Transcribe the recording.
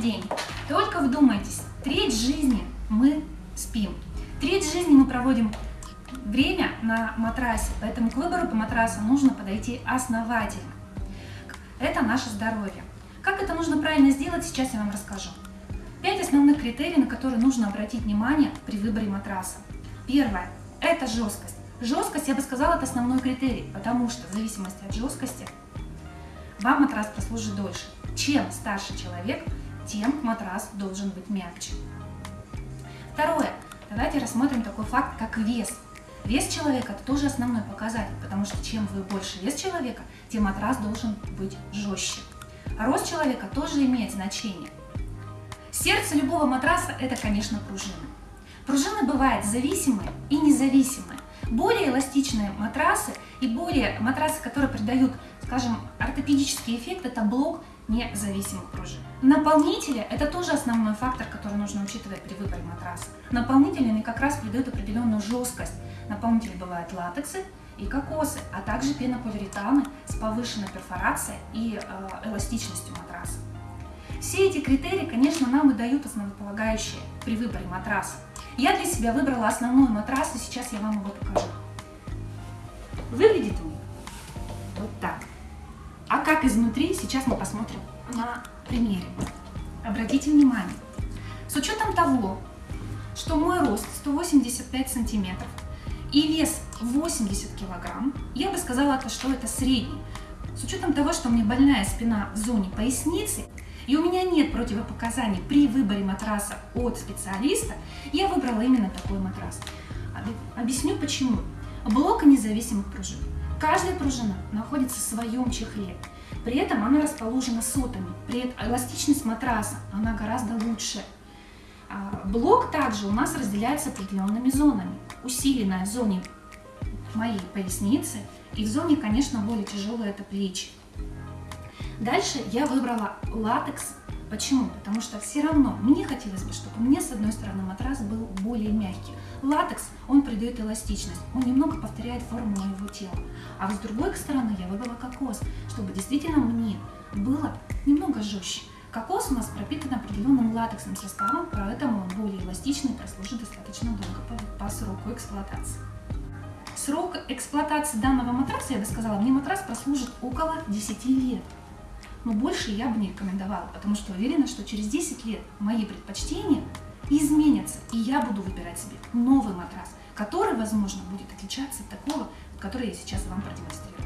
День, только вдумайтесь, треть жизни мы спим. Треть жизни мы проводим время на матрасе, поэтому к выбору по матрасу нужно подойти основательно. Это наше здоровье. Как это нужно правильно сделать, сейчас я вам расскажу. Пять основных критерий, на которые нужно обратить внимание при выборе матраса. Первое – это жесткость. Жесткость, я бы сказала, это основной критерий, потому что в зависимости от жесткости вам матрас прослужит дольше. Чем старше человек, тем матрас должен быть мягче. Второе. Давайте рассмотрим такой факт, как вес. Вес человека – это тоже основной показатель, потому что чем вы больше вес человека, тем матрас должен быть жестче. Рост человека тоже имеет значение. Сердце любого матраса – это, конечно, пружины. Пружины бывают зависимые и независимые. Более эластичные матрасы и более матрасы, которые придают, скажем, ортопедический эффект, это блок независимых пружин. Наполнители – это тоже основной фактор, который нужно учитывать при выборе матраса. Наполнителями как раз придают определенную жесткость. Наполнители бывают латексы и кокосы, а также пенополиуретаны с повышенной перфорацией и э, эластичностью матраса. Все эти критерии, конечно, нам и дают основополагающие при выборе матраса. Я для себя выбрала основной матрас, и сейчас я вам его покажу. Выглядит он как изнутри, сейчас мы посмотрим на примере. Обратите внимание, с учетом того, что мой рост 185 сантиметров и вес 80 килограмм, я бы сказала, что это средний. С учетом того, что у меня больная спина в зоне поясницы, и у меня нет противопоказаний при выборе матраса от специалиста, я выбрала именно такой матрас. Объясню почему. Блок независимых пружин. Каждая пружина находится в своем чехле. При этом она расположена сотами. При этом эластичность матраса она гораздо лучше. А, блок также у нас разделяется определенными зонами. Усиленная в зоне моей поясницы и в зоне, конечно, более тяжелые это плечи. Дальше я выбрала латекс. Почему? Потому что все равно мне хотелось бы, чтобы мне с одной стороны матрас был более мягкий. Латекс, он придает эластичность, он немного повторяет форму моего тела. А с другой стороны я выбрала кокос, чтобы действительно мне было немного жестче. Кокос у нас пропитан определенным латексным составом, поэтому он более эластичный и прослужит достаточно долго по, по сроку эксплуатации. Срок эксплуатации данного матраса, я бы сказала, мне матрас прослужит около 10 лет но больше я бы не рекомендовала, потому что уверена, что через 10 лет мои предпочтения изменятся, и я буду выбирать себе новый матрас, который, возможно, будет отличаться от такого, который я сейчас вам продемонстрирую.